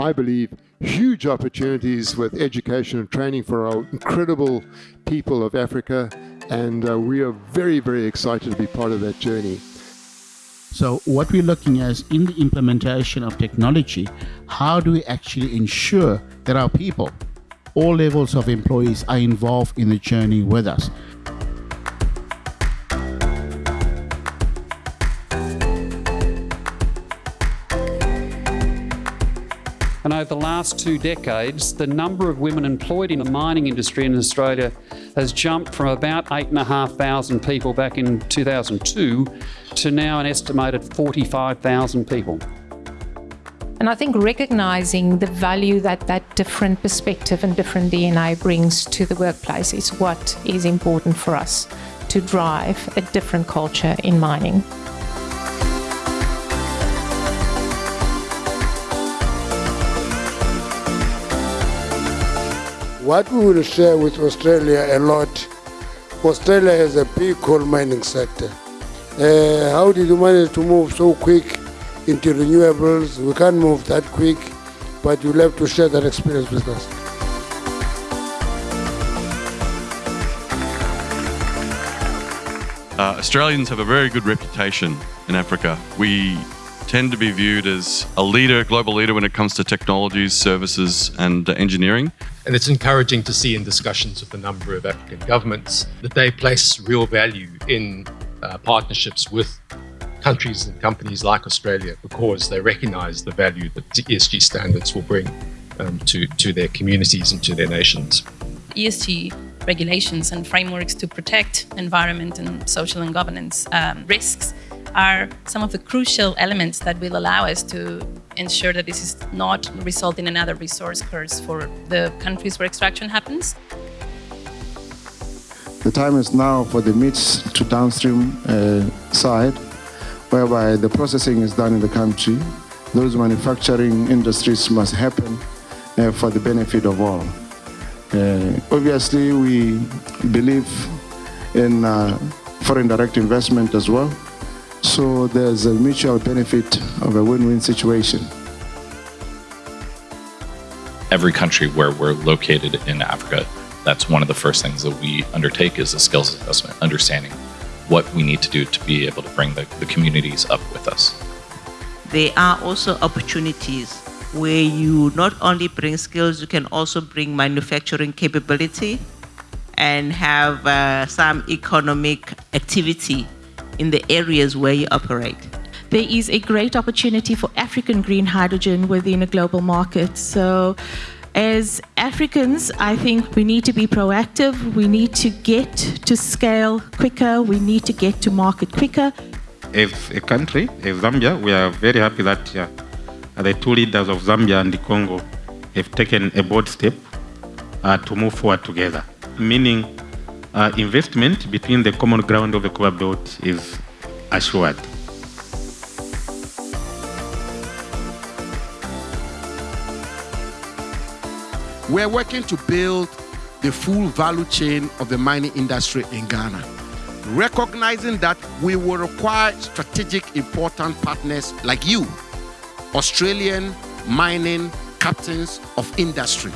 I believe, huge opportunities with education and training for our incredible people of Africa. And uh, we are very, very excited to be part of that journey. So what we're looking at is in the implementation of technology, how do we actually ensure that our people, all levels of employees are involved in the journey with us? And over the last two decades, the number of women employed in the mining industry in Australia has jumped from about 8,500 people back in 2002 to now an estimated 45,000 people. And I think recognizing the value that that different perspective and different DNA brings to the workplace is what is important for us to drive a different culture in mining. What we will share with Australia a lot, Australia has a big coal mining sector. Uh, how did you manage to move so quick into renewables? We can't move that quick, but you'll have to share that experience with us. Uh, Australians have a very good reputation in Africa. We tend to be viewed as a leader, global leader when it comes to technologies, services, and uh, engineering. And it's encouraging to see in discussions with a number of African governments that they place real value in uh, partnerships with countries and companies like Australia because they recognize the value that ESG standards will bring um, to, to their communities and to their nations. ESG regulations and frameworks to protect environment and social and governance um, risks are some of the crucial elements that will allow us to ensure that this is not result in another resource curse for the countries where extraction happens. The time is now for the meats to downstream uh, side, whereby the processing is done in the country. Those manufacturing industries must happen uh, for the benefit of all. Uh, obviously, we believe in uh, foreign direct investment as well. So there's a mutual benefit of a win-win situation. Every country where we're located in Africa, that's one of the first things that we undertake is a skills assessment, understanding what we need to do to be able to bring the, the communities up with us. There are also opportunities where you not only bring skills, you can also bring manufacturing capability and have uh, some economic activity in the areas where you operate. There is a great opportunity for African green hydrogen within a global market. So as Africans, I think we need to be proactive. We need to get to scale quicker. We need to get to market quicker. As a country, as Zambia, we are very happy that uh, the two leaders of Zambia and the Congo have taken a bold step uh, to move forward together, meaning uh, investment between the common ground of the Copper Belt is assured. We're working to build the full value chain of the mining industry in Ghana, recognizing that we will require strategic important partners like you, Australian mining captains of industry.